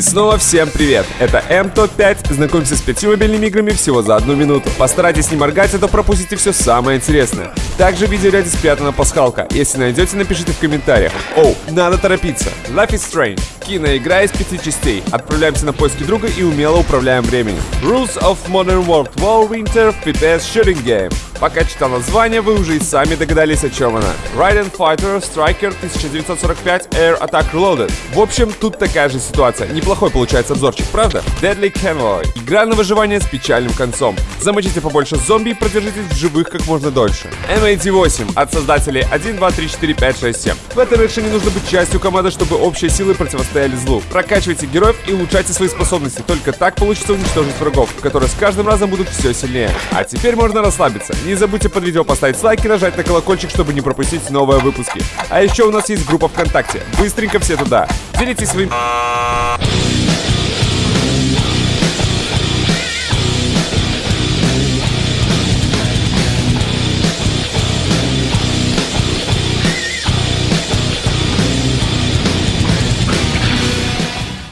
И снова всем привет! Это МТОП5. Знакомься с пятью мобильными играми всего за одну минуту. Постарайтесь не моргать, а то пропустите все самое интересное. Также в видеоряде спрятана пасхалка. Если найдете, напишите в комментариях. Оу, надо торопиться. Life is Strange. Киноигра из пяти частей. Отправляемся на поиски друга и умело управляем временем. Rules of Modern World War Winter FPS Shooting Game. Пока читал название, вы уже и сами догадались, о чем она. Raiden Fighter Striker 1945 Air Attack Reloaded. В общем, тут такая же ситуация. Неплохой получается обзорчик, правда? Deadly Convoy. Игра на выживание с печальным концом. Замочите побольше зомби и продержитесь в живых как можно дольше. MAT8 от создателей 1, 2, 3, 4, 5, 6, 7. В этой решении нужно быть частью команды, чтобы общие силы противостояли злу. Прокачивайте героев и улучшайте свои способности. Только так получится уничтожить врагов, которые с каждым разом будут все сильнее. А теперь можно расслабиться. Не забудьте под видео поставить лайк и нажать на колокольчик, чтобы не пропустить новые выпуски. А еще у нас есть группа ВКонтакте. Быстренько все туда. Делитесь своим